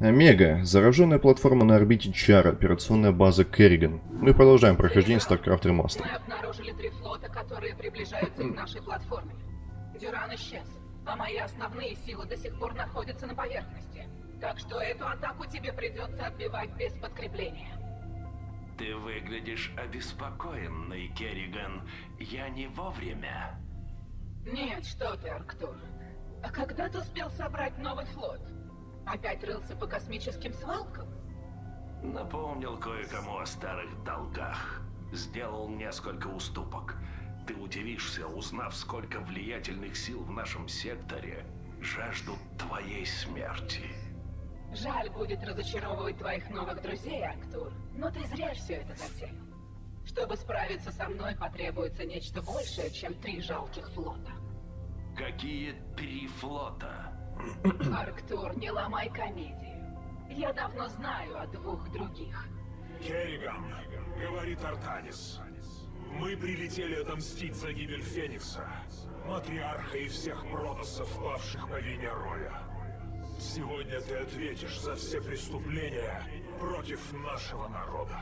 Омега. Зараженная платформа на орбите Чар. Операционная база Керриган. Мы продолжаем прохождение StarCraft Remastered. Мы обнаружили три флота, которые приближаются к нашей платформе. Дюран исчез, а мои основные силы до сих пор находятся на поверхности. Так что эту атаку тебе придется отбивать без подкрепления. Ты выглядишь обеспокоенный, Керриган. Я не вовремя. Нет, что ты, Арктур. А когда ты успел собрать новый флот? Опять рылся по космическим свалкам? Напомнил кое-кому о старых долгах. Сделал несколько уступок. Ты удивишься, узнав, сколько влиятельных сил в нашем секторе жаждут твоей смерти. Жаль будет разочаровывать твоих новых друзей, Арктур, но ты зря все это затеял. Чтобы справиться со мной, потребуется нечто большее, чем три жалких флота. Какие три флота? Арктур, не ломай комедию. Я давно знаю о двух других. Керриган, говорит Артанис. Мы прилетели отомстить за гибель Феникса, матриарха и всех протоссов, павших по вине Роя. Сегодня ты ответишь за все преступления против нашего народа.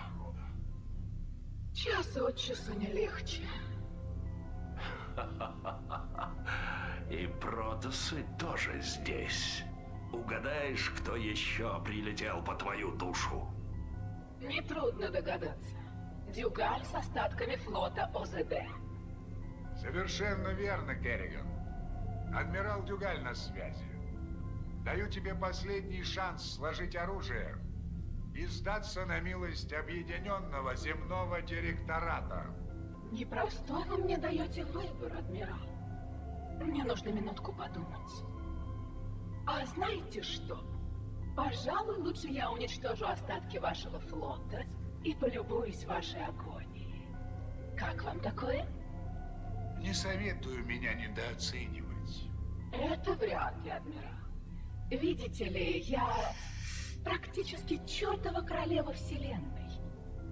Час от часу не легче. И протасы тоже здесь. Угадаешь, кто еще прилетел по твою душу? Нетрудно догадаться. Дюгаль с остатками флота ОЗД. Совершенно верно, Керриган. Адмирал Дюгаль на связи. Даю тебе последний шанс сложить оружие и сдаться на милость Объединенного Земного Директората. Непростой вы мне даете выбор, адмирал. Мне нужно минутку подумать. А знаете что? Пожалуй, лучше я уничтожу остатки вашего флота и полюбуюсь вашей агонией. Как вам такое? Не советую меня недооценивать. Это вряд ли, адмирал. Видите ли, я практически чертова королева вселенной.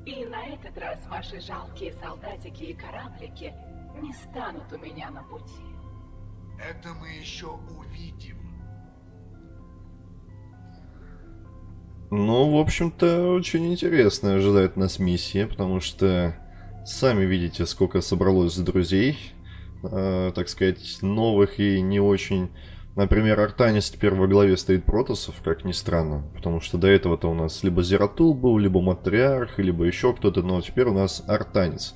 И на этот раз ваши жалкие солдатики и кораблики не станут у меня на пути. Это мы еще увидим. Ну, в общем-то, очень интересно ожидает нас миссия, потому что сами видите, сколько собралось друзей, э, так сказать, новых и не очень... Например, Артанис теперь во главе стоит Протосов, как ни странно, потому что до этого-то у нас либо Зератул был, либо Матриарх, либо еще кто-то, но теперь у нас Артанис.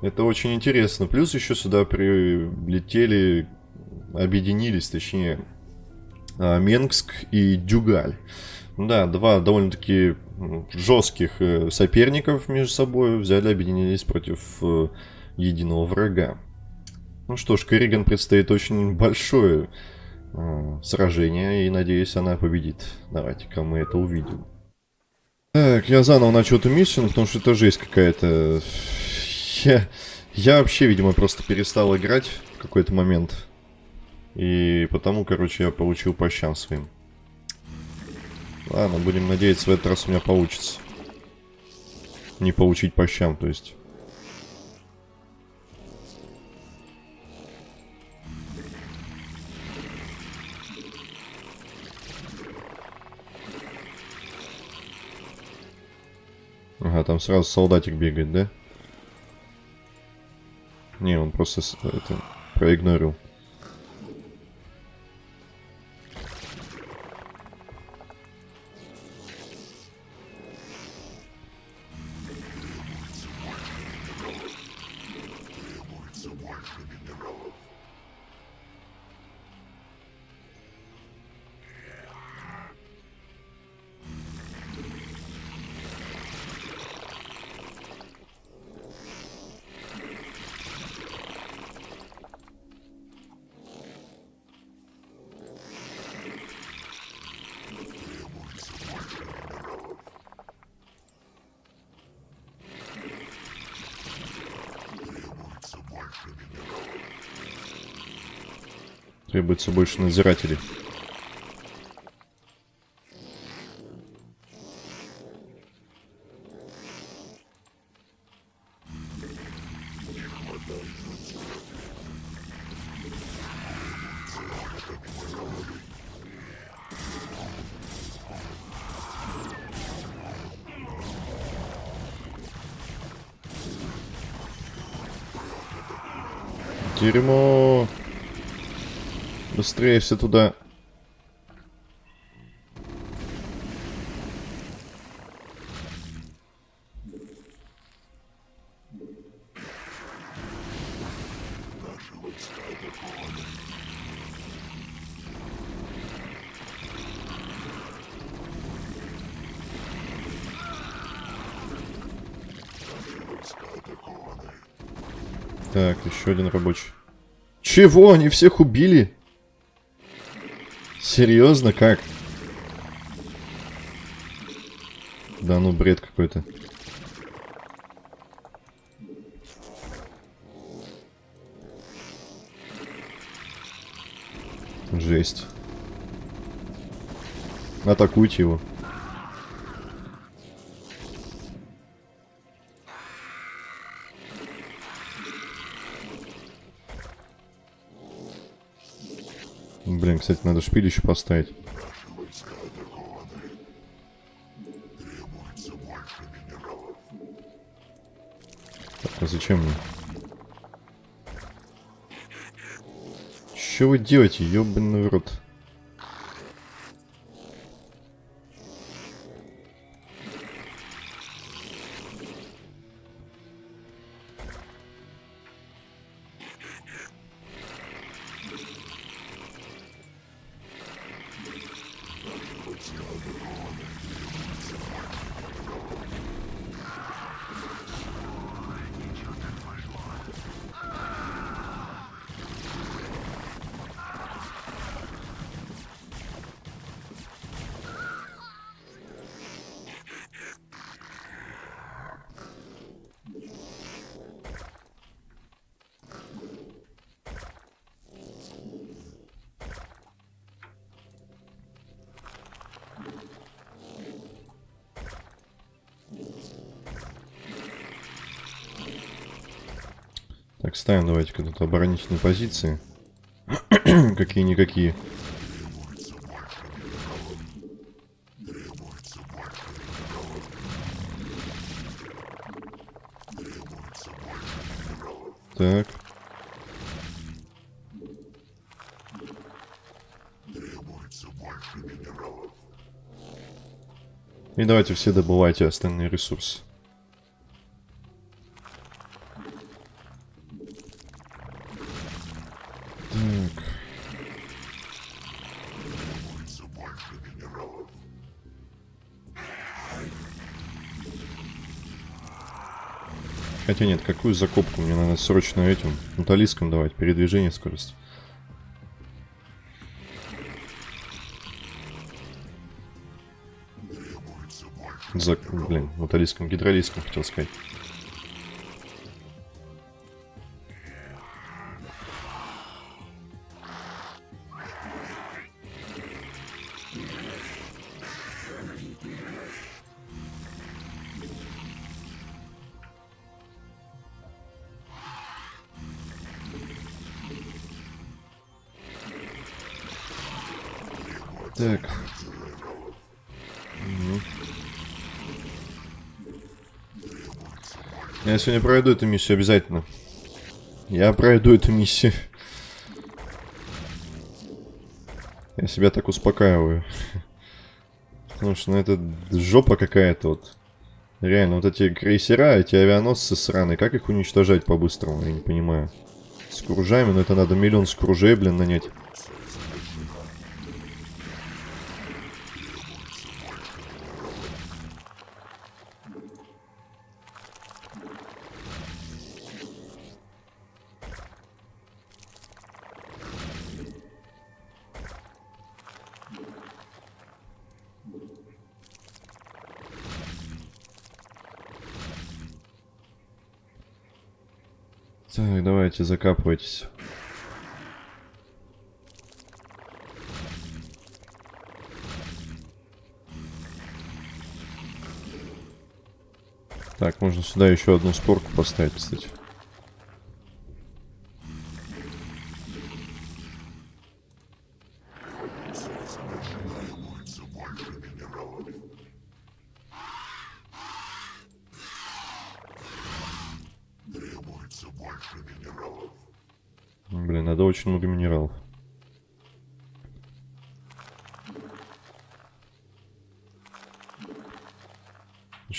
Это очень интересно. Плюс еще сюда прилетели, объединились, точнее, а, Менгск и Дюгаль. Да, два довольно-таки жестких э, соперников между собой взяли, объединились против э, единого врага. Ну что ж, Керриган предстоит очень большое э, сражение, и надеюсь, она победит. Давайте-ка мы это увидим. Так, я заново начал эту миссию, потому что это жесть какая-то. Я, я вообще, видимо, просто перестал играть в какой-то момент. И потому, короче, я получил по щам своим. Ладно, будем надеяться, в этот раз у меня получится. Не получить по щам, то есть. Ага, там сразу солдатик бегает, да? Не, он просто это проигнорил. требуется больше надзирателей. Дерьмо. Быстрее все туда. Так, еще один рабочий. Чего? Они всех убили? Серьезно? Как? Да ну бред какой-то. Жесть. Атакуйте его. Кстати, надо шпилище поставить. Так, а зачем мне? Что вы делаете, ёбаный рот? Давайте-ка тут оборонительные позиции. Какие-никакие. Так. И давайте все добывайте остальные ресурсы. Хотя нет, какую закупку? Мне надо срочно этим металлиском давать, передвижение, скорость. За, блин, металлиском, гидролиском хотел сказать. Сегодня пройду эту миссию обязательно. Я пройду эту миссию. Я себя так успокаиваю. Потому что, ну, это жопа какая-то вот. Реально, вот эти крейсера, эти авианосцы сраные, как их уничтожать по-быстрому, я не понимаю. С кружами, но это надо миллион скружей, блин, нанять. Так, давайте закапывайтесь. Так, можно сюда еще одну спорку поставить, кстати. Блин, надо очень много минералов.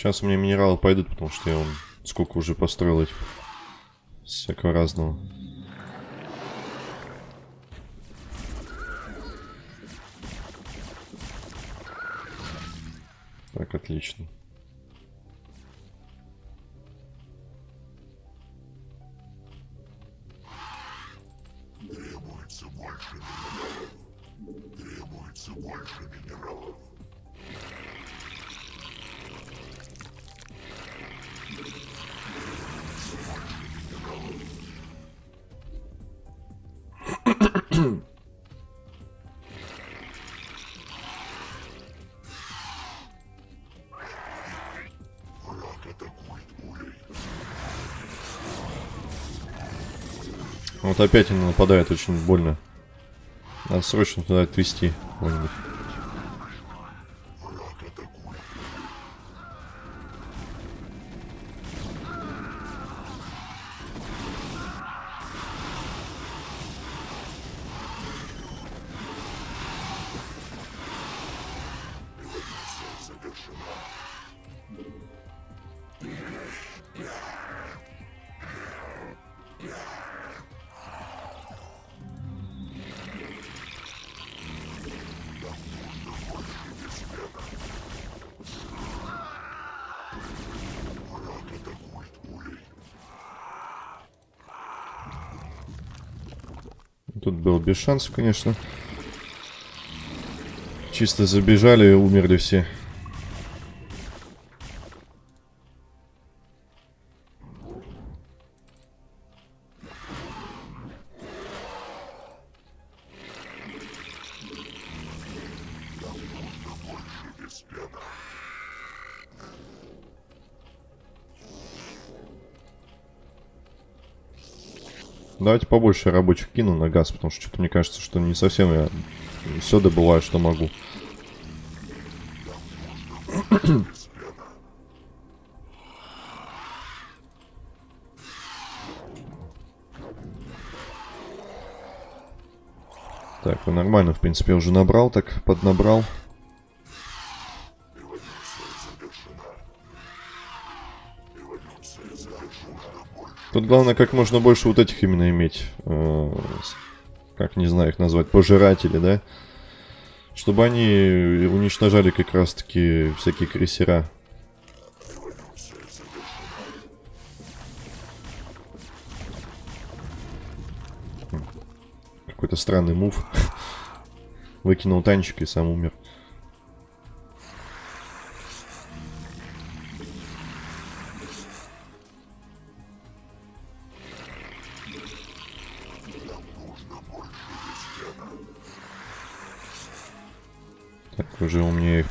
Сейчас у меня минералы пойдут, потому что я вон сколько уже построил этих всякого разного. Так, отлично. Опять они нападают, очень больно. Надо срочно туда отвезти кого-нибудь. Был без шансов, конечно. Чисто забежали и умерли все. Давайте побольше рабочих кину на газ, потому что что-то мне кажется, что не совсем я все добываю, что могу. Так, ну нормально, в принципе, я уже набрал, так поднабрал. Главное как можно больше вот этих именно иметь. э, как не знаю их назвать, пожиратели, да? Чтобы они уничтожали как раз таки всякие крейсера. Хм. Какой-то странный мув. Выкинул танчик и сам умер.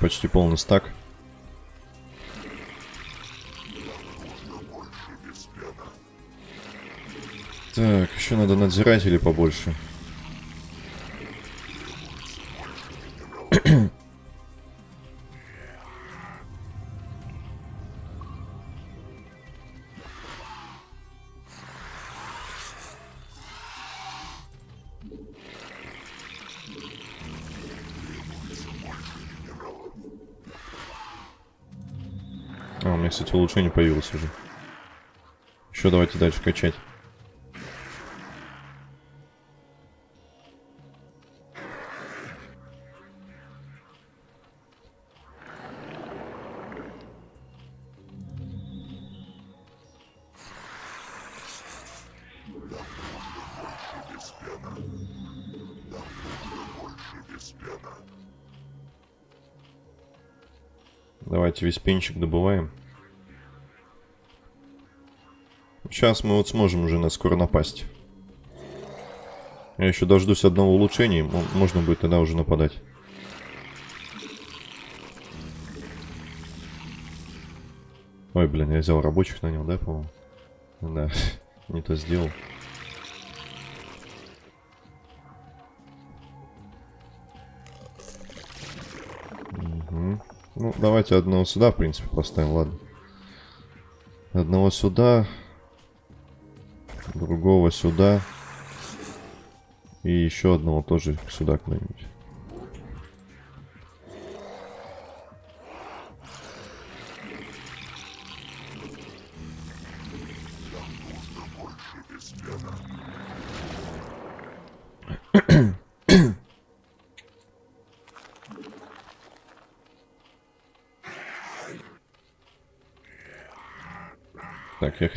Почти полный стак. Так, еще надо надзирателей побольше. Кстати, улучшение появилось уже. Еще давайте дальше качать. Давайте весь пенчик добываем. Сейчас мы вот сможем уже на скоро напасть. Я еще дождусь одного улучшения, можно будет тогда уже нападать. Ой, блин, я взял рабочих нанял, да, по-моему? Да, не то сделал. Мгм. Ну, давайте одного сюда, в принципе, поставим, ладно. Одного сюда другого сюда. И еще одного тоже сюда куда-нибудь.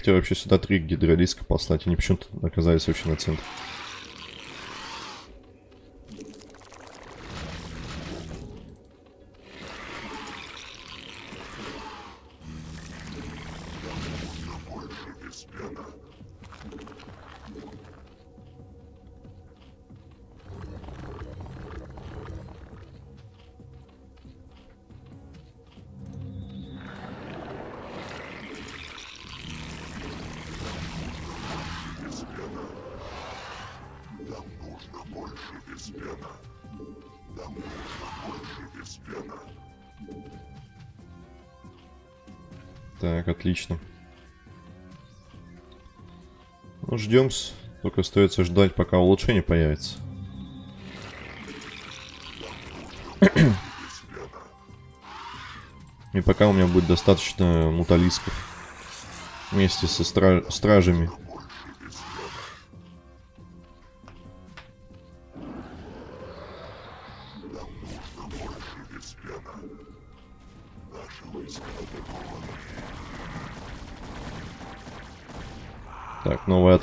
Хотел вообще сюда три гидролиска послать, они почему-то оказались вообще на центре. Ждем. Только остается ждать, пока улучшение появится. И пока у меня будет достаточно муталисков. Вместе со стра стражами.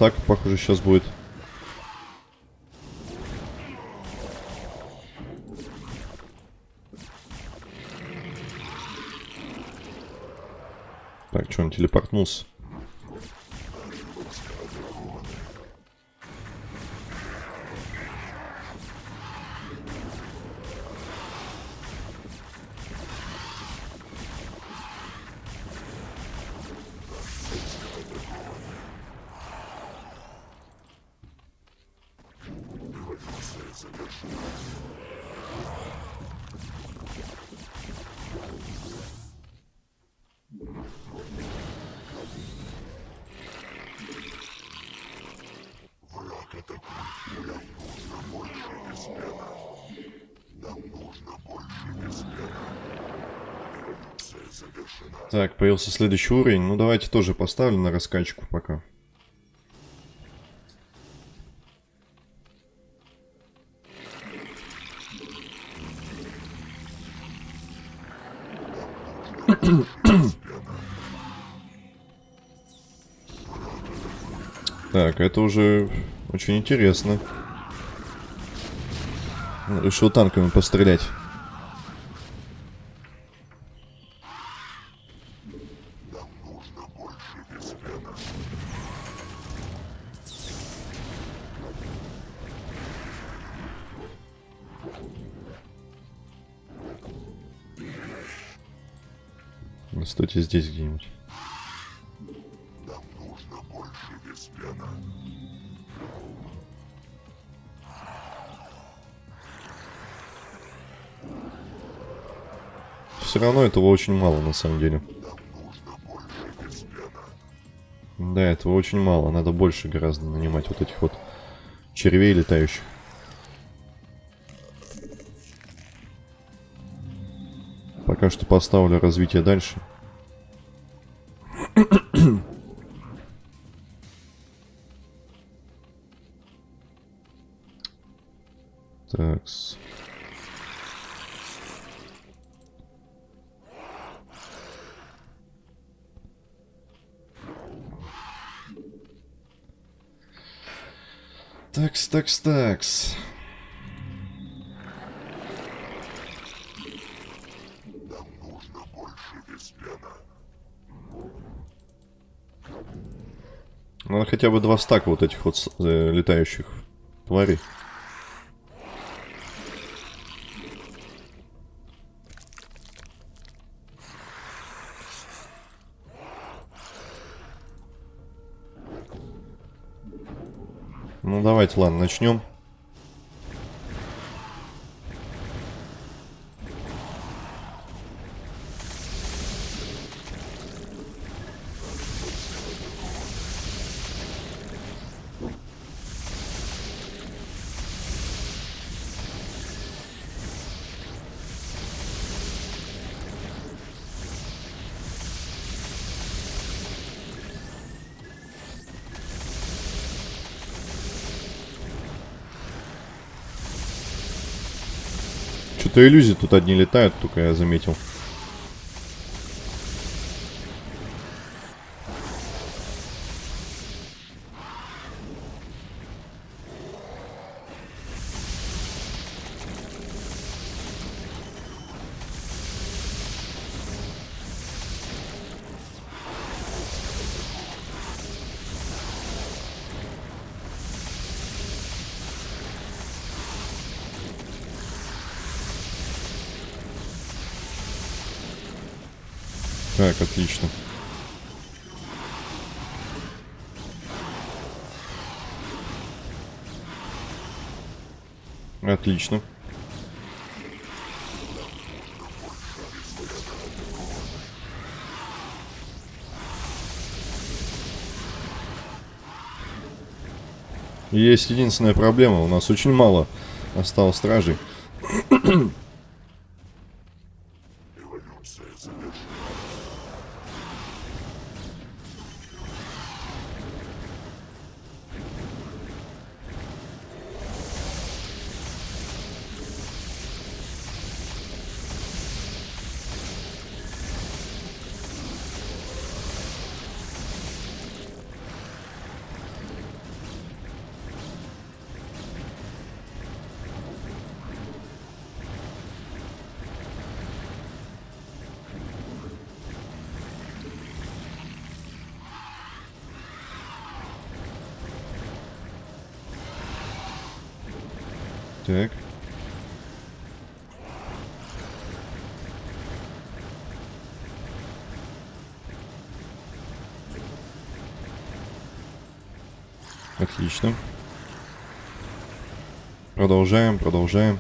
Атака, похоже, сейчас будет. Так, что он телепортнулся? Появился следующий уровень. Ну, давайте тоже поставлю на раскачку пока. Так, это уже очень интересно. Решил танками пострелять. Здесь где-нибудь. Все равно этого очень мало на самом деле. Да, этого очень мало. Надо больше гораздо нанимать вот этих вот червей летающих. Пока что поставлю развитие дальше. Такс, такс, такс. Надо хотя бы два стака вот этих вот э, летающих тварей. Давайте, ладно, начнем. Что-то иллюзии тут одни летают, только я заметил. Так, отлично. Отлично. Есть единственная проблема. У нас очень мало осталось стражей. Продолжаем, продолжаем.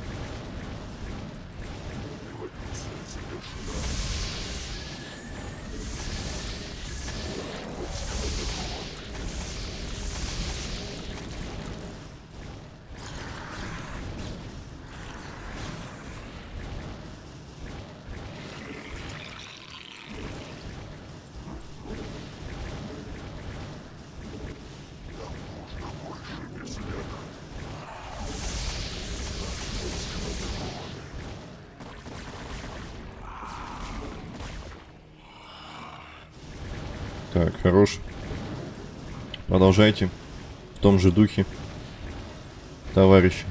Так, хорош. Продолжайте. В том же духе. Товарищи.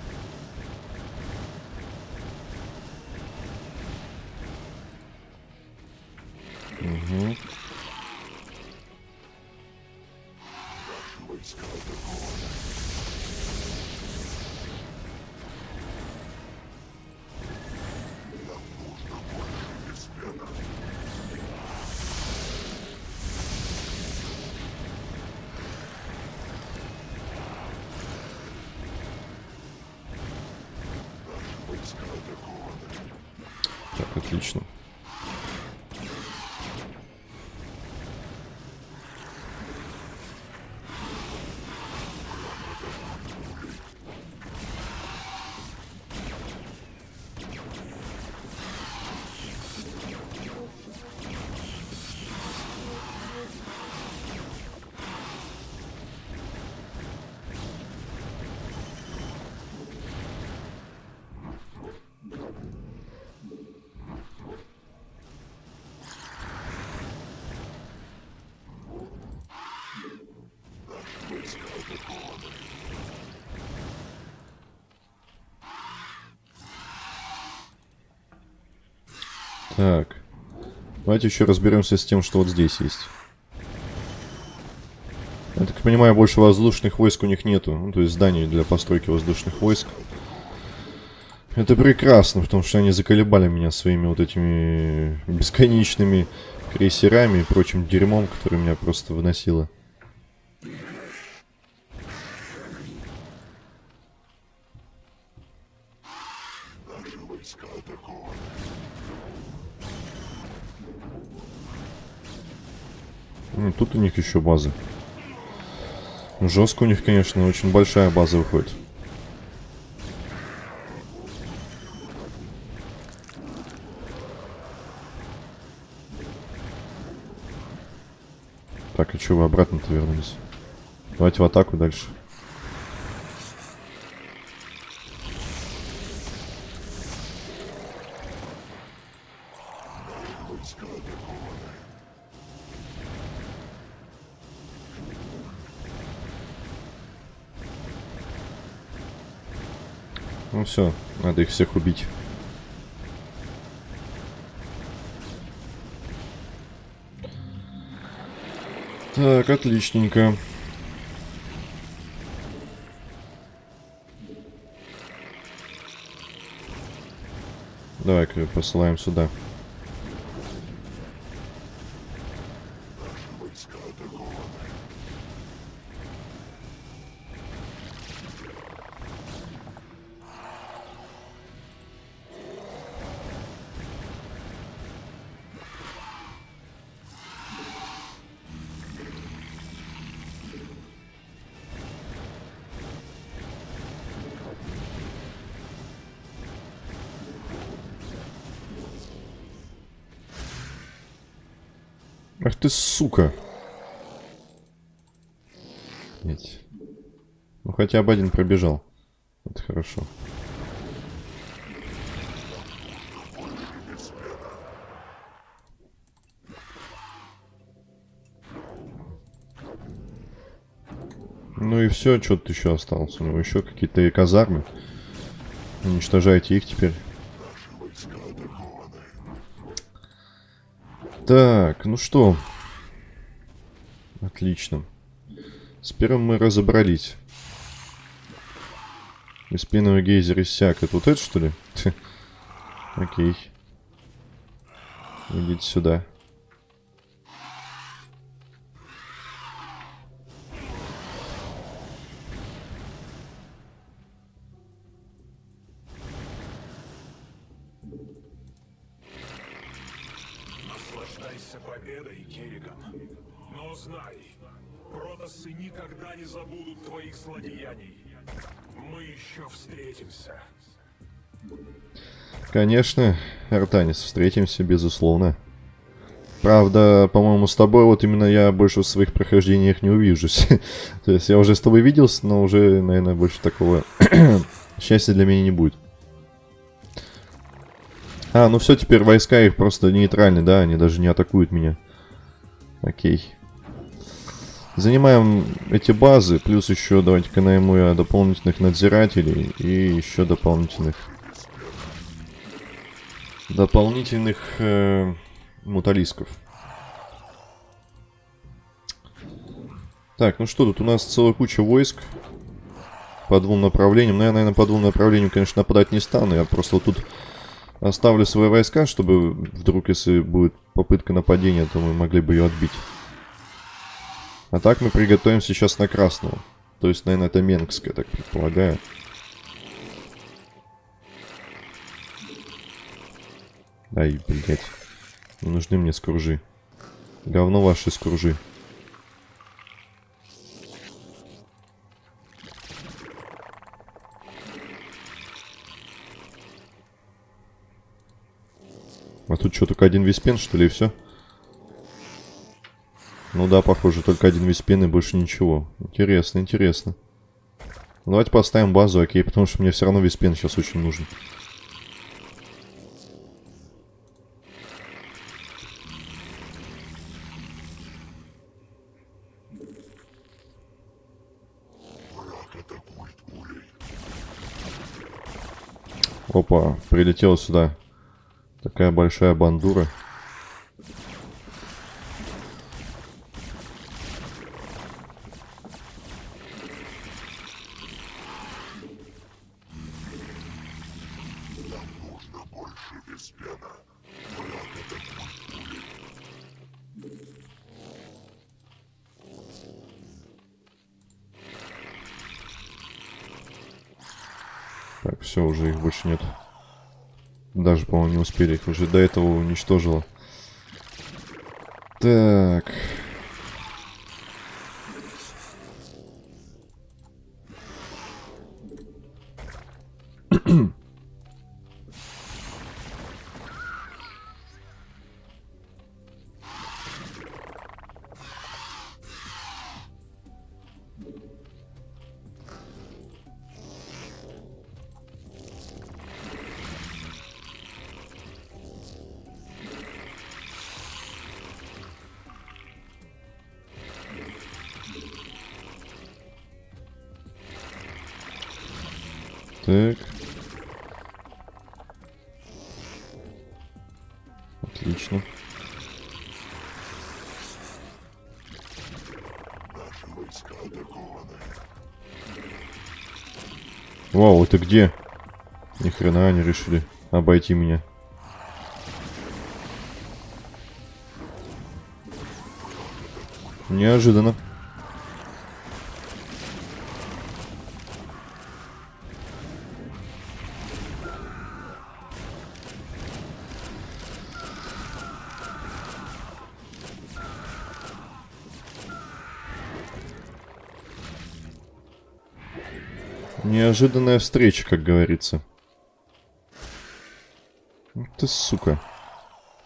Так. Давайте еще разберемся с тем, что вот здесь есть. Я так понимаю, больше воздушных войск у них нету. Ну, то есть зданий для постройки воздушных войск. Это прекрасно, потому что они заколебали меня своими вот этими бесконечными крейсерами и прочим дерьмом, который меня просто выносило. У них еще база. Жестко у них, конечно, очень большая база выходит. Так, а что вы обратно-то вернулись? Давайте в атаку дальше. Все, надо их всех убить. Так, отличненько. Давай-ка посылаем сюда. Ах ты сука. Нет. Ну хотя бы один пробежал. Это хорошо. Ну и все, что тут еще осталось. У него еще какие-то казармы. Уничтожайте их теперь. Так, ну что. Отлично. С первым мы разобрались. Беспеновый гейзер иссяк. Это вот это, что ли? Окей. Идите сюда. Наслаждайся Конечно, Артанис, встретимся, безусловно. Правда, по-моему, с тобой вот именно я больше в своих прохождениях не увижусь. То есть я уже с тобой виделся, но уже, наверное, больше такого счастья для меня не будет. А, ну все, теперь войска их просто нейтральны, да, они даже не атакуют меня. Окей. Занимаем эти базы, плюс еще давайте-ка найму я дополнительных надзирателей и еще дополнительных... Дополнительных э, муталисков. Так, ну что, тут у нас целая куча войск по двум направлениям. Но я, наверное, по двум направлениям, конечно, нападать не стану. Я просто вот тут оставлю свои войска, чтобы вдруг, если будет попытка нападения, то мы могли бы ее отбить. А так мы приготовим сейчас на красного. То есть, наверное, это Менгская, так предполагаю. Ай, блядь. Не нужны мне скружи. Говно ваши скружи. А тут что, только один виспен, что ли, и все? Ну да, похоже, только один виспен и больше ничего. Интересно, интересно. Ну, давайте поставим базу, окей, потому что мне все равно виспен сейчас очень нужен. Опа, прилетела сюда. Такая большая бандура. все, уже их больше нет. Даже, по-моему, не успели. Их уже до этого уничтожило. Так. Это где? Ни хрена они решили обойти меня. Неожиданно. Неожиданная встреча, как говорится. Ну ты сука.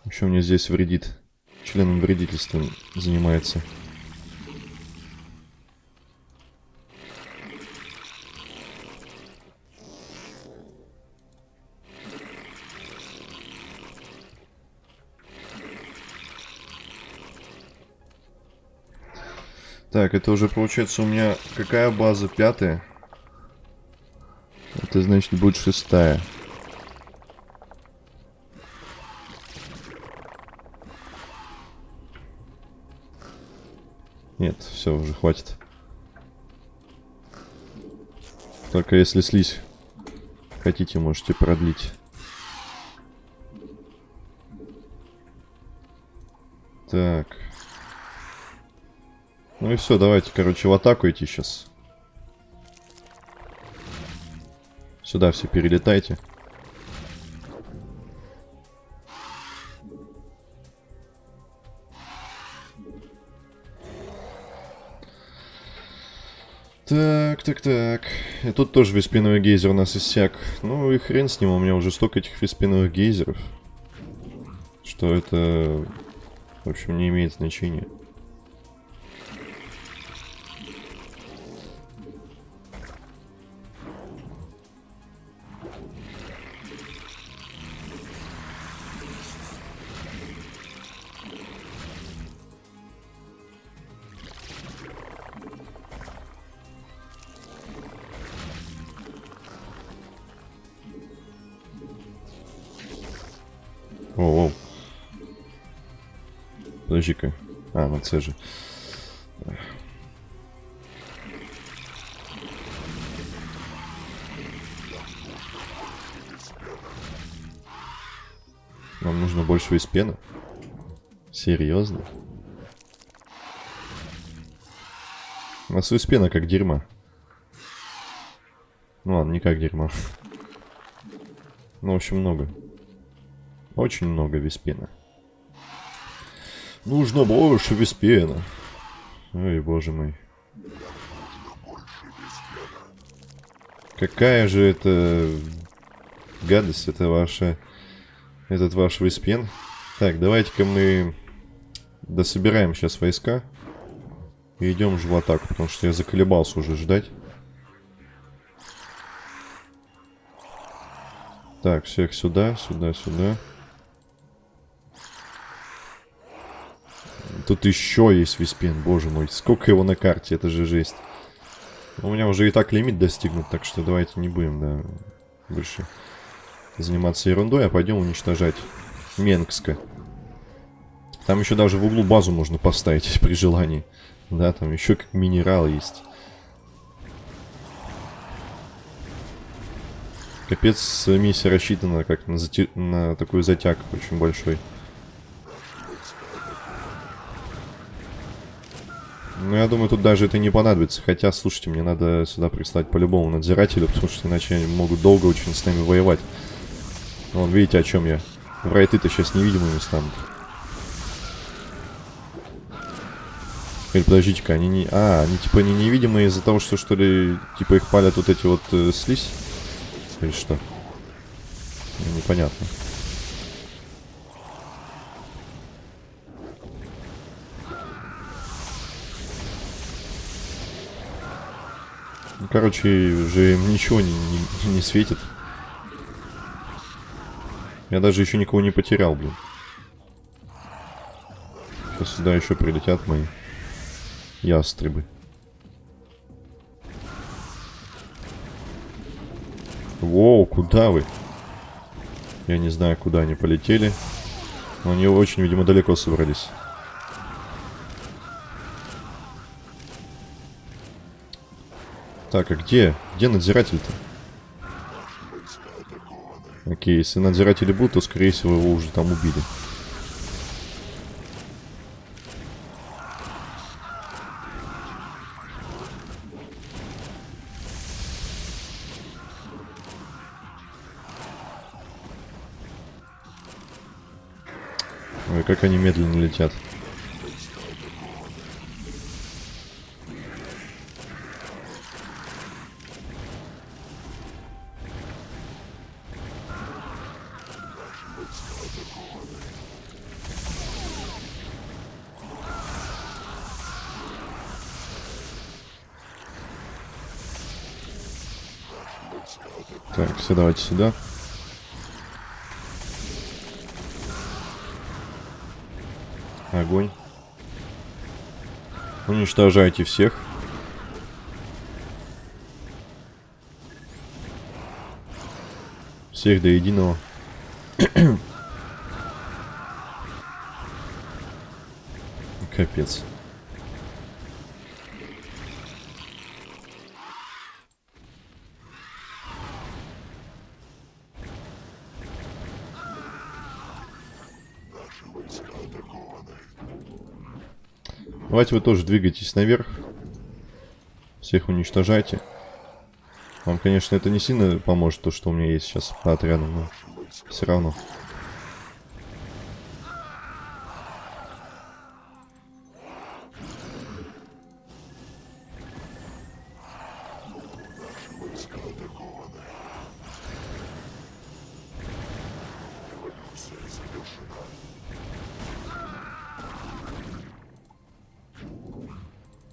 Еще мне здесь вредит. Членом вредительства занимается. Так, это уже получается у меня какая база? Пятая? Это значит будет шестая. Нет, все, уже хватит. Только если слизь хотите, можете продлить. Так. Ну и все, давайте, короче, в атаку идти сейчас. Сюда все перелетайте. Так, так, так. И тут тоже виспиновый гейзер у нас иссяк. Ну и хрен с ним, у меня уже столько этих виспиновых гейзеров. Что это, в общем, не имеет значения. Подожди-ка. А, на С же. Нам нужно больше виспена? Серьезно? У нас виспена как дерьма. Ну ладно, не как дерьма. Ну, в общем, много. Очень много виспена. Нужно больше виспена. Ой, боже мой. Какая же это гадость, это ваша... Этот ваш виспен. Так, давайте-ка мы дособираем сейчас войска. И идем же в атаку, потому что я заколебался уже ждать. Так, всех сюда, сюда, сюда. Тут еще есть виспен, боже мой. Сколько его на карте, это же жесть. У меня уже и так лимит достигнут, так что давайте не будем, да, больше заниматься ерундой, а пойдем уничтожать Менгска. Там еще даже в углу базу можно поставить при желании. Да, там еще как минерал есть. Капец, миссия рассчитана как на, зати... на такой затяг очень большой. Ну, я думаю, тут даже это не понадобится. Хотя, слушайте, мне надо сюда прислать по-любому надзирателю, потому что иначе они могут долго очень с нами воевать. Вон, видите, о чем я. Врайты-то сейчас невидимыми станут. Или подождите-ка, они не... А, они типа не невидимые из-за того, что что ли, типа их палят вот эти вот э, слизь? Или что? Непонятно. Ну, короче, уже ничего не, не, не светит. Я даже еще никого не потерял, блин. Сейчас сюда еще прилетят мои ястребы. Воу, куда вы? Я не знаю, куда они полетели. Но они очень, видимо, далеко собрались. Так, а где? Где надзиратель-то? Окей, если надзиратели будут, то, скорее всего, его уже там убили. Ой, как они медленно летят. Давайте сюда. Огонь. Уничтожайте всех. Всех до единого. Капец. Давайте вы тоже двигайтесь наверх. Всех уничтожайте. Вам, конечно, это не сильно поможет, то, что у меня есть сейчас по отряду, но все равно.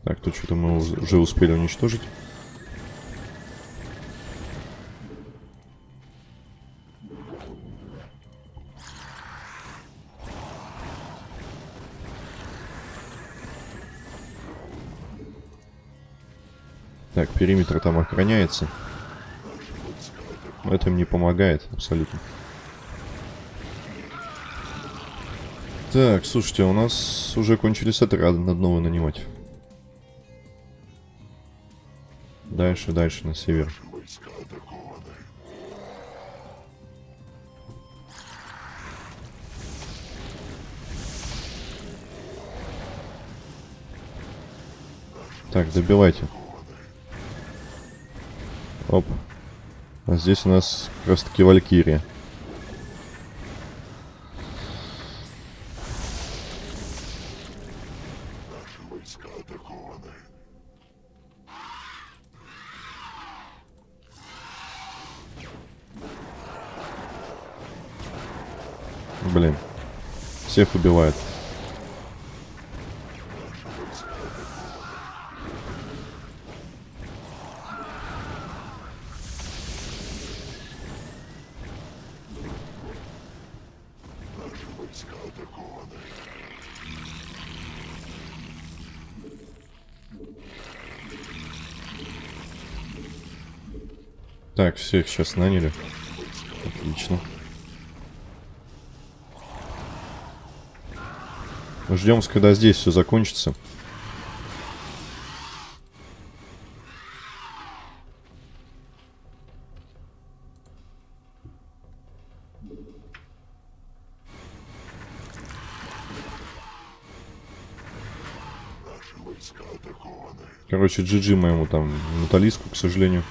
Так, тут что-то мы уже успели уничтожить. Так, периметр там охраняется. Но это им не помогает абсолютно. Так, слушайте, у нас уже кончились отряды, надо новые нанимать. Дальше, дальше, на север. Так, добивайте. Оп. А здесь у нас как раз таки Валькирия. Всех убивает. Так, всех сейчас наняли. Отлично. Ждем, когда здесь все закончится. Короче, GG моему там металлистку, к сожалению.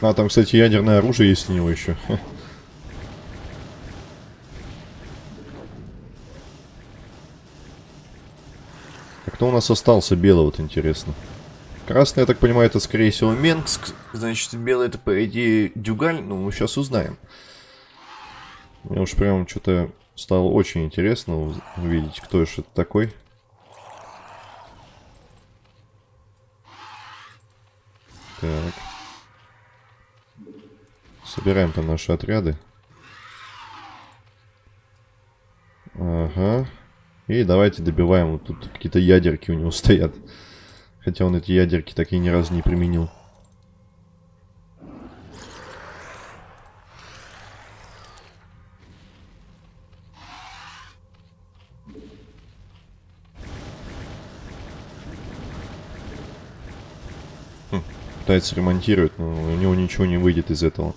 А, там, кстати, ядерное оружие есть у него еще. А кто у нас остался белый, вот интересно. Красный, я так понимаю, это, скорее всего, Менск. Значит, белый это, по идее, Дюгаль. Ну, мы сейчас узнаем. Мне уж прям что-то стало очень интересно увидеть, кто же это такой. Собираем там наши отряды. Ага, И давайте добиваем. Вот тут какие-то ядерки у него стоят. Хотя он эти ядерки так и ни разу не применил. Хм, пытается ремонтировать, но у него ничего не выйдет из этого.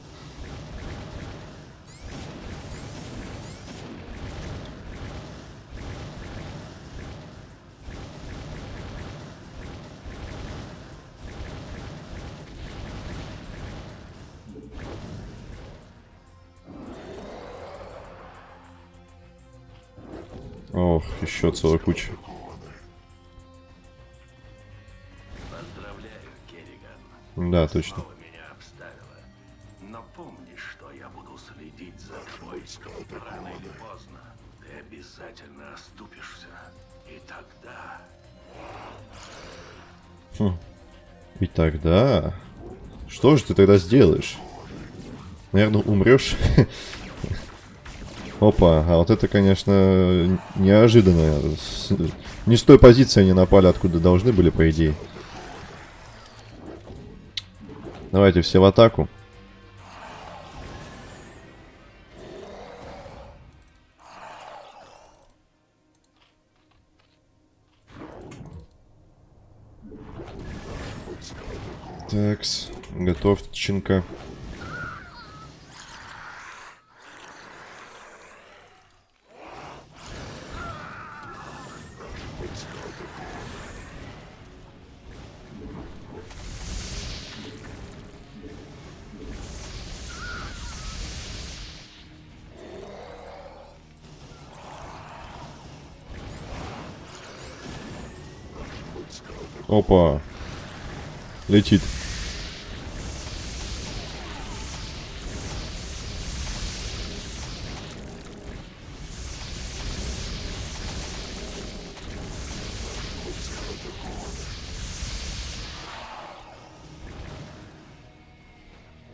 Ох, еще целая куча. Да, точно. Снова меня обставила. Но помни, что я буду следить за тобой. Рано или поздно ты обязательно оступишься. И тогда... Хм. И тогда... Что же ты тогда сделаешь? Наверное, умрешь. Опа, а вот это, конечно, неожиданно. С- Не с той позиции они напали, откуда должны были, по идее. Давайте все в атаку. Такс, готовченко. Опа. Летит.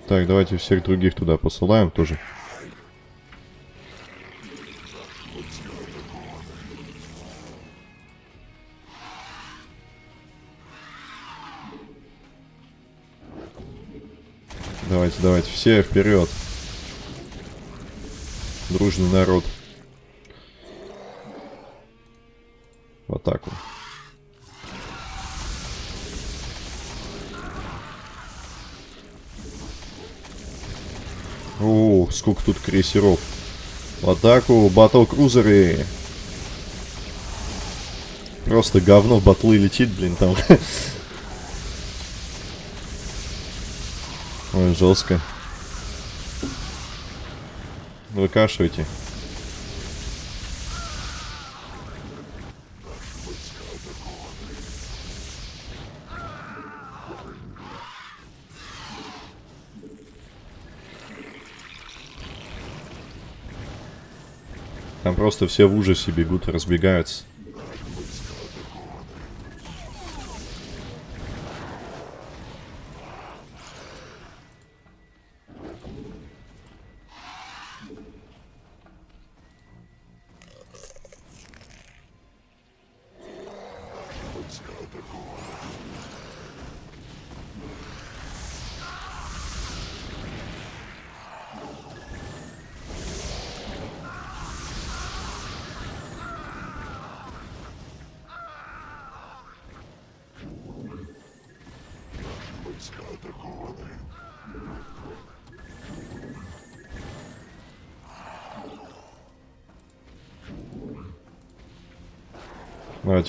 Так, давайте всех других туда посылаем тоже. Давайте, давайте, все вперед. Дружный народ. В атаку. О, сколько тут крейсеров. В атаку, батл-крузеры. Просто говно в батлы летит, блин, там. Ой, жестко. Выкашивайте. Там просто все в ужасе бегут, разбегаются.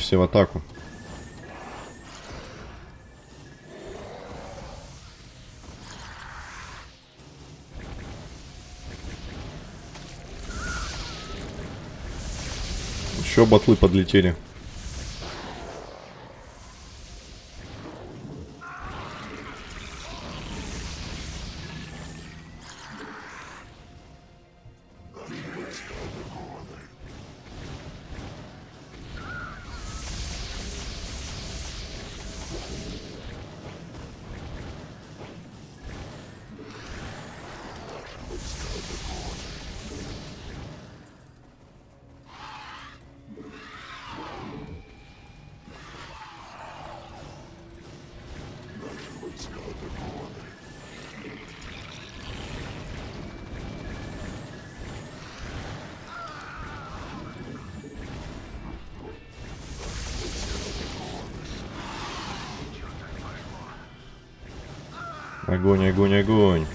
Все в атаку. Еще батлы подлетели. Огонь, огонь, огонь.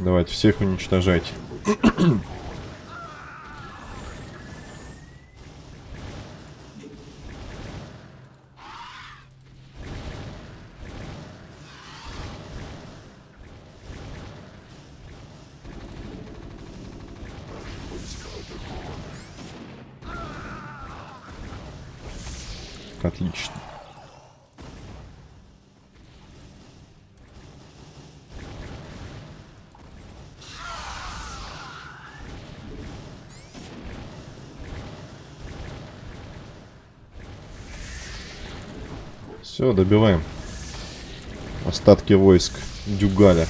Давайте всех уничтожать. Все, добиваем. Остатки войск Дюгаля.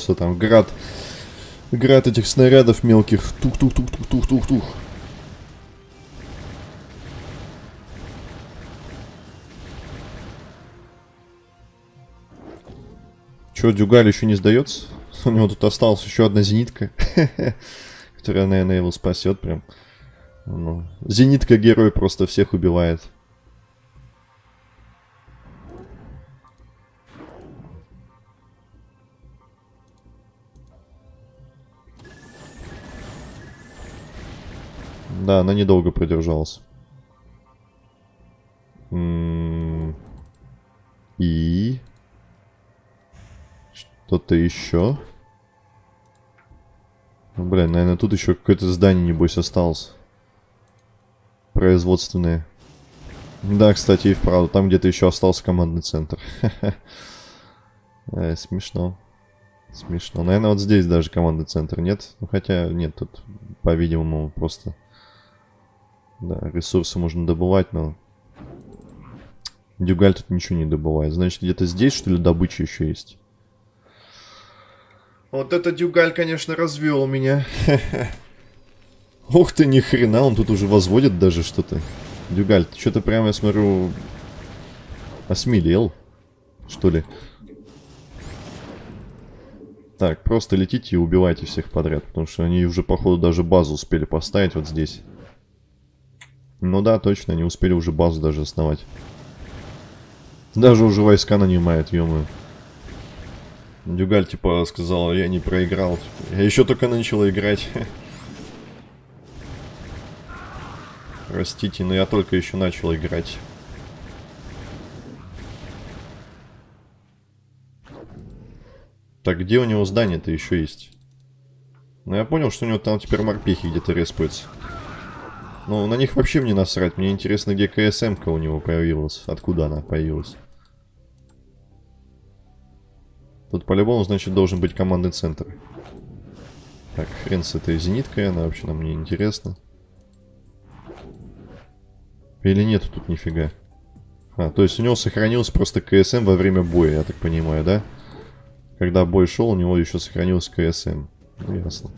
Просто там град, град этих снарядов мелких. Тух-тух-тух-тух-тух-тух-тух. Че, Дюгаль еще не сдается? У него тут осталась еще одна зенитка, которая, наверное, его спасет прям. Ну, зенитка герой просто всех убивает. Да, она недолго продержалась. М-м-м. И... Что-то еще? Ну, блин, наверное, тут еще какое-то здание, небось, осталось. Производственное. Да, кстати, и вправду, там где-то еще остался командный центр. э, смешно. Смешно. Наверное, вот здесь даже командный центр нет. Ну, хотя, нет, тут, по-видимому, просто... Да, ресурсы можно добывать, но... Дюгаль тут ничего не добывает. Значит, где-то здесь, что ли, добыча еще есть? Вот это Дюгаль, конечно, развел меня. Ух ты, ни хрена, он тут уже возводит даже что-то. Дюгаль, ты что-то прямо, я смотрю, осмелел, что ли? Так, просто летите и убивайте всех подряд, потому что они уже, походу, даже базу успели поставить вот здесь. Ну да, точно, они успели уже базу даже основать. Даже уже войска нанимают, ё Дюгаль, типа, сказал, я не проиграл. Я еще только начал играть. Простите, но я только еще начал играть. Так, где у него здание-то еще есть? Ну, я понял, что у него там теперь морпехи где-то респаются. Ну, на них вообще мне насрать. Мне интересно, где КСМ-ка у него появилась. Откуда она появилась. Тут по-любому, значит, должен быть командный центр. Так, хрен с этой зениткой, она вообще нам не интересна. Или нет тут нифига? А, то есть у него сохранился просто КСМ во время боя, я так понимаю, да? Когда бой шел, у него еще сохранился КСМ. Ну, ясно.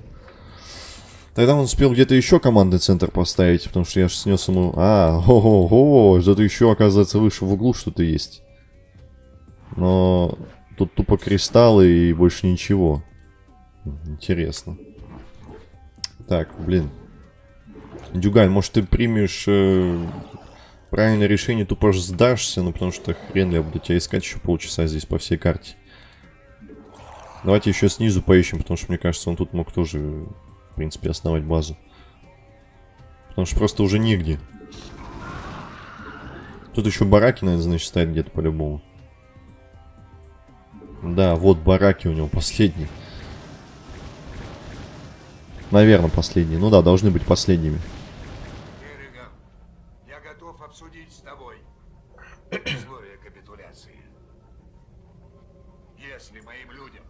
Тогда он успел где-то еще командный центр поставить, потому что я же снес ему... А, ого-го, что-то еще, оказывается, выше в углу что-то есть. Но тут тупо кристаллы и больше ничего. Интересно. Так, блин. Дюгаль, может ты примешь э, правильное решение, тупо сдашься, ну потому что хрен ли я буду тебя искать еще полчаса здесь по всей карте. Давайте еще снизу поищем, потому что мне кажется, он тут мог тоже в принципе, основать базу. Потому что просто уже негде. Тут еще бараки, наверное, значит, стоят где-то по-любому. Да, вот бараки у него последний. Наверное, последние. Ну да, должны быть последними. Керриган, я готов обсудить с тобой условия капитуляции. Если моим людям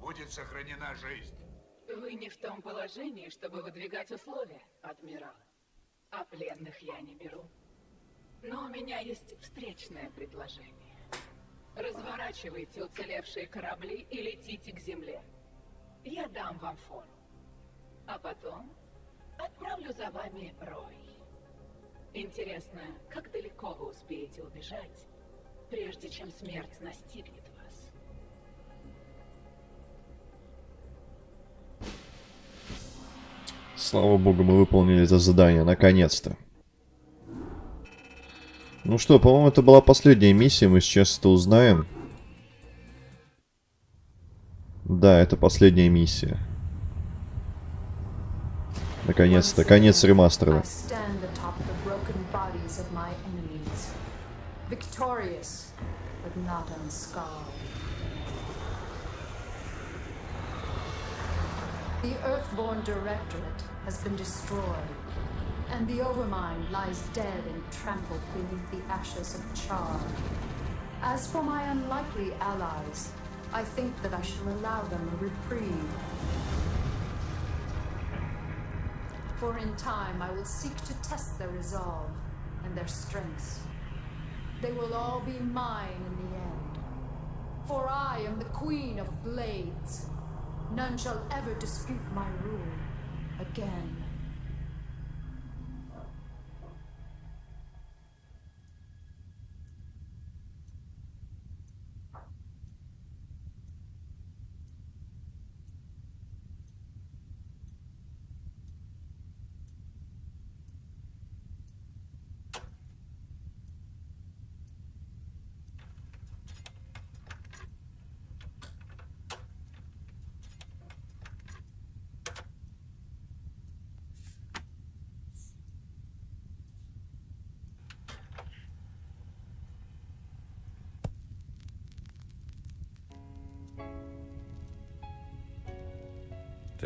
будет сохранена жизнь, Вы не в том положении, чтобы выдвигать условия, адмирал. А пленных я не беру. Но у меня есть встречное предложение. Разворачивайте уцелевшие корабли и летите к земле. Я дам вам фору. А потом отправлю за вами Рой. Интересно, как далеко вы успеете убежать, прежде чем смерть настигнет Слава богу, мы выполнили это задание, наконец-то. Ну что, по-моему, это была последняя миссия, мы сейчас это узнаем. Да, это последняя миссия. Наконец-то, конец ремастера. The Earthborn Directorate has been destroyed, and the Overmind lies dead and trampled beneath the ashes of Char. As for my unlikely allies, I think that I shall allow them a reprieve. For in time I will seek to test their resolve and their strengths. They will all be mine in the end. For I am the Queen of Blades. None shall ever dispute my rule again.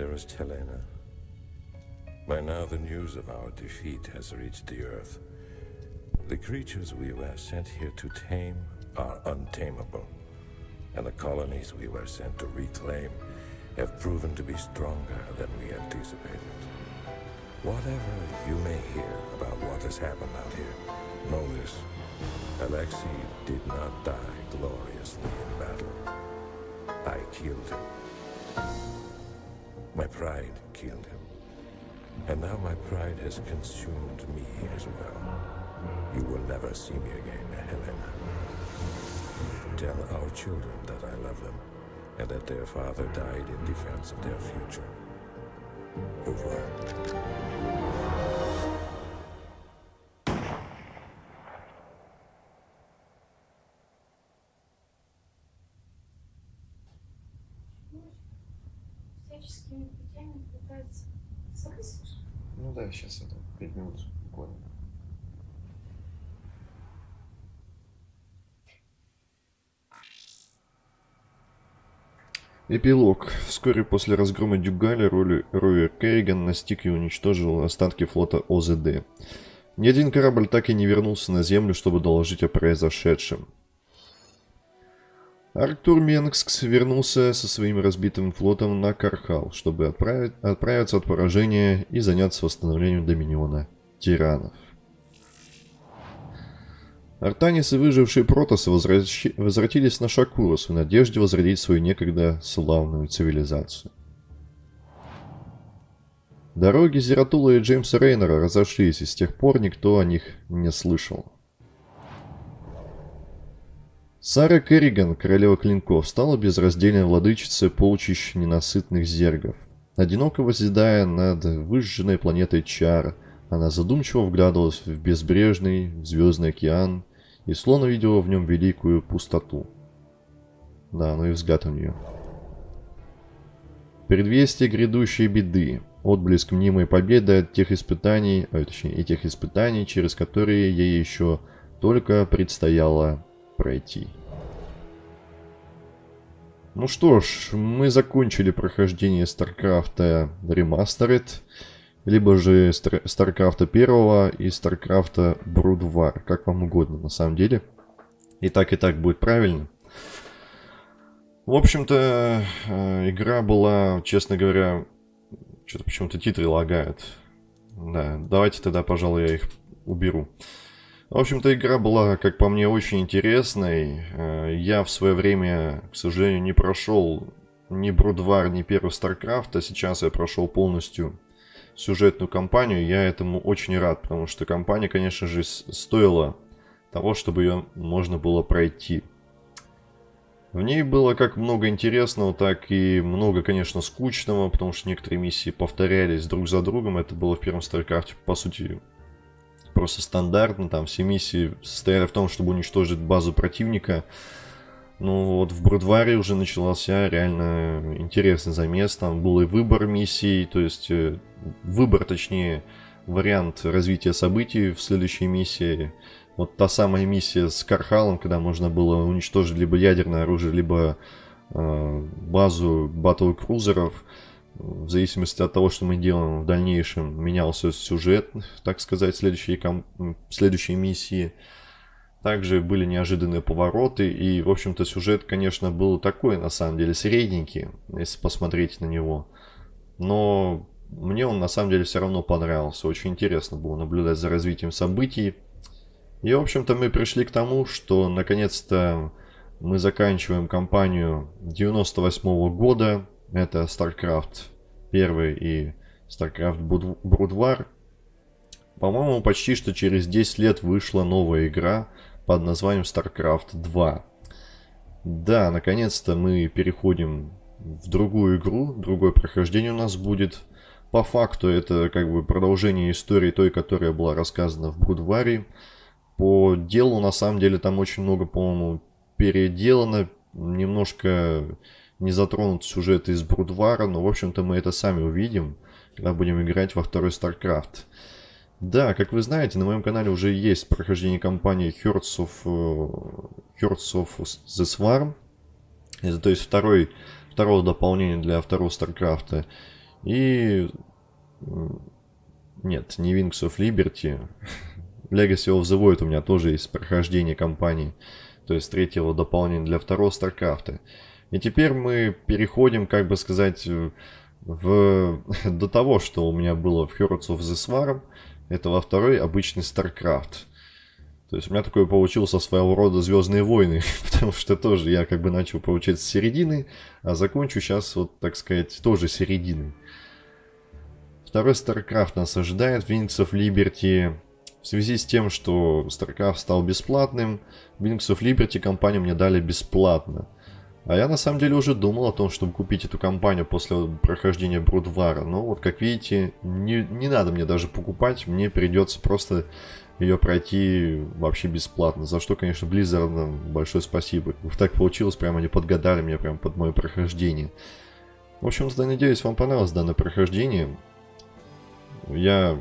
Dearest Helena, by now the news of our defeat has reached the Earth. The creatures we were sent here to tame are untamable, and the colonies we were sent to reclaim have proven to be stronger than we anticipated. Whatever you may hear about what has happened out here, know this. Alexei did not die gloriously in battle. I killed him. My pride killed him. And now my pride has consumed me as well. You will never see me again, Helena. Tell our children that I love them, and that their father died in defense of their future. Over. Сейчас это 5 минут буквально. Эпилог. Вскоре после разгрома Дюгаля Ровер Керриган настиг и уничтожил остатки флота ОЗД. Ни один корабль так и не вернулся на Землю, чтобы доложить о произошедшем. Артур Менгскс вернулся со своим разбитым флотом на Кархал, чтобы отправить, отправиться от поражения и заняться восстановлением Доминиона тиранов. Артанис и выжившие протосы возвращ... возвратились на Шакурус в надежде возродить свою некогда славную цивилизацию. Дороги Зератула и Джеймса Рейнера разошлись, и с тех пор никто о них не слышал. Сара Керриган, королева клинков, стала безраздельной владычицей полчищ ненасытных зергов. Одиноко возседая над выжженной планетой Чар, она задумчиво вглядывалась в безбрежный звездный океан и словно видела в нем великую пустоту. Да, ну и взгляд у нее. Предвестие грядущей беды, отблеск мнимой победы от тех испытаний, а точнее, этих испытаний, через которые ей еще только предстояло пройти. Ну что ж, мы закончили прохождение StarCraft Remastered, либо же StarCraft 1 и StarCraft Brood War, как вам угодно на самом деле. И так и так будет правильно. В общем-то, э, игра была, честно говоря, что-то почему-то титры лагают. Да, давайте тогда, пожалуй, я их уберу. В общем-то, игра была, как по мне, очень интересной. Э, я в свое время, к сожалению, не прошел ни Брудвар, ни первый StarCraft, а сейчас я прошел полностью сюжетную кампанию. Я этому очень рад, потому что кампания, конечно же, стоила того, чтобы ее можно было пройти. В ней было как много интересного, так и много, конечно, скучного, потому что некоторые миссии повторялись друг за другом. Это было в первом StarCraft, по сути, просто стандартно. Там все миссии состояли в том, чтобы уничтожить базу противника. Ну вот в Брудваре уже начался реально интересный замес. Там был и выбор миссий, то есть э, выбор, точнее, вариант развития событий в следующей миссии. Вот та самая миссия с Кархалом, когда можно было уничтожить либо ядерное оружие, либо э, базу батл-крузеров. В зависимости от того, что мы делаем в дальнейшем, менялся сюжет, так сказать, следующие, ком... следующие миссии. Также были неожиданные повороты, и, в общем-то, сюжет, конечно, был такой, на самом деле, средненький, если посмотреть на него. Но мне он, на самом деле, все равно понравился. Очень интересно было наблюдать за развитием событий. И, в общем-то, мы пришли к тому, что наконец-то мы заканчиваем кампанию 98 -го года. Это StarCraft 1 и StarCraft Brood. По-моему, почти что через 10 лет вышла новая игра под названием StarCraft 2. Да, наконец-то мы переходим в другую игру, другое прохождение у нас будет. По факту это как бы продолжение истории той, которая была рассказана в Брудваре. По делу, на самом деле, там очень много, по-моему, переделано. Немножко не затронут сюжет из Брудвара, но, в общем-то, мы это сами увидим, когда будем играть во второй StarCraft. Да, как вы знаете, на моем канале уже есть прохождение кампании Hearts of, э, Hearts of the Swarm. Это, то есть, второй, второе дополнение для второго StarCraft. И... Нет, не Wings of Liberty. Legacy of the Void у меня тоже есть прохождение кампании, то есть третьего дополнения для второго StarCraft. И теперь мы переходим, как бы сказать, в... до того, что у меня было в Heroes of the Swarm. Это во второй обычный StarCraft. То есть у меня такое получился своего рода Звездные войны, потому что тоже я как бы начал получать с середины, а закончу сейчас вот, так сказать, тоже середины. Второй StarCraft нас ожидает, Wings of Liberty в связи с тем, что StarCraft стал бесплатным, Wings of Liberty компанию мне дали бесплатно. А я на самом деле уже думал о том, чтобы купить эту компанию после прохождения Брудвара. Но вот как видите, не, не надо мне даже покупать, мне придется просто ее пройти вообще бесплатно. За что, конечно, Blizzard большое спасибо. Так получилось, прямо они подгадали меня прямо под мое прохождение. В общем, надеюсь, вам понравилось данное прохождение. Я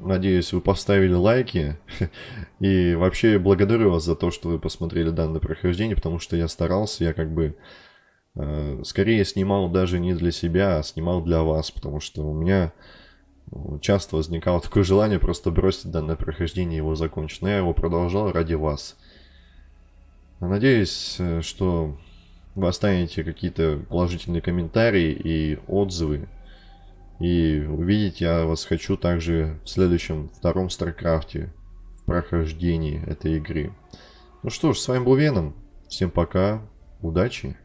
Надеюсь, вы поставили лайки. И вообще благодарю вас за то, что вы посмотрели данное прохождение, потому что я старался, я как бы э, скорее снимал даже не для себя, а снимал для вас, потому что у меня ну, часто возникало такое желание просто бросить данное прохождение и его закончить. Но я его продолжал ради вас. Надеюсь, э, что вы оставите какие-то положительные комментарии и отзывы и увидеть я вас хочу также в следующем, втором StarCraft е, в прохождении этой игры. Ну что ж, с вами был Веном. Всем пока, удачи!